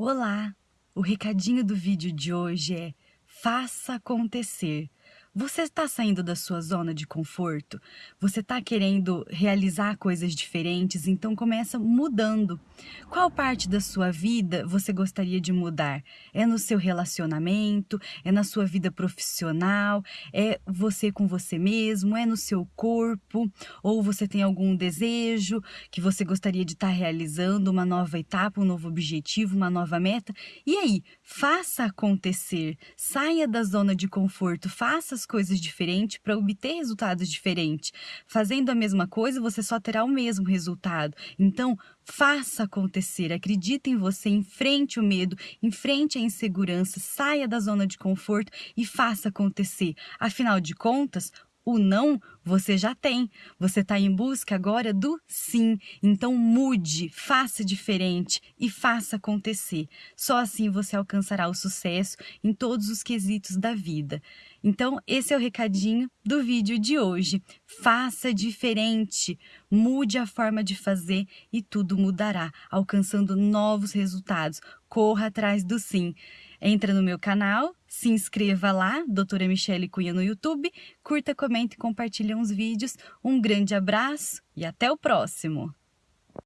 Olá! O recadinho do vídeo de hoje é Faça acontecer. Você está saindo da sua zona de conforto? Você está querendo realizar coisas diferentes? Então começa mudando. Qual parte da sua vida você gostaria de mudar? É no seu relacionamento? É na sua vida profissional? É você com você mesmo? É no seu corpo? Ou você tem algum desejo que você gostaria de estar tá realizando? Uma nova etapa, um novo objetivo, uma nova meta? E aí, faça acontecer. Saia da zona de conforto, faça as coisas diferentes para obter resultados diferentes. Fazendo a mesma coisa, você só terá o mesmo resultado. Então, faça acontecer, acredite em você, enfrente o medo, enfrente a insegurança, saia da zona de conforto e faça acontecer. Afinal de contas, o não você já tem. Você está em busca agora do sim. Então mude, faça diferente e faça acontecer. Só assim você alcançará o sucesso em todos os quesitos da vida. Então, esse é o recadinho do vídeo de hoje. Faça diferente, mude a forma de fazer e tudo mudará, alcançando novos resultados. Corra atrás do sim. Entra no meu canal, se inscreva lá, doutora Michele Cunha no YouTube, curta, comente e compartilhe uns vídeos. Um grande abraço e até o próximo!